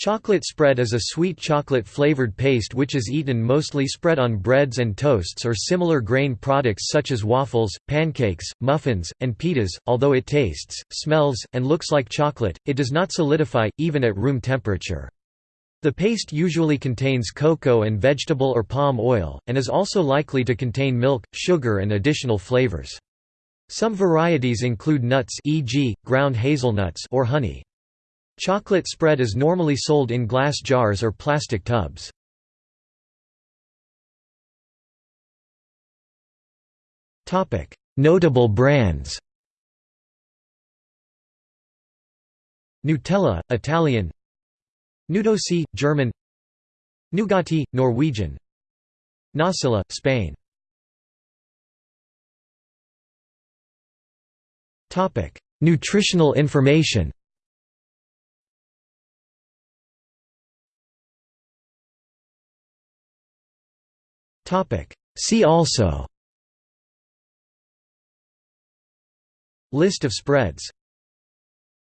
Chocolate spread is a sweet chocolate-flavored paste which is eaten mostly spread on breads and toasts or similar grain products such as waffles, pancakes, muffins, and pitas. Although it tastes, smells, and looks like chocolate, it does not solidify, even at room temperature. The paste usually contains cocoa and vegetable or palm oil, and is also likely to contain milk, sugar and additional flavors. Some varieties include nuts e.g., ground hazelnuts or honey. Chocolate spread is normally sold in glass jars or plastic tubs. Notable brands Nutella, Italian Nudossi, German Nugatti, Norwegian Nocilla, Spain Nutritional information See also. List of spreads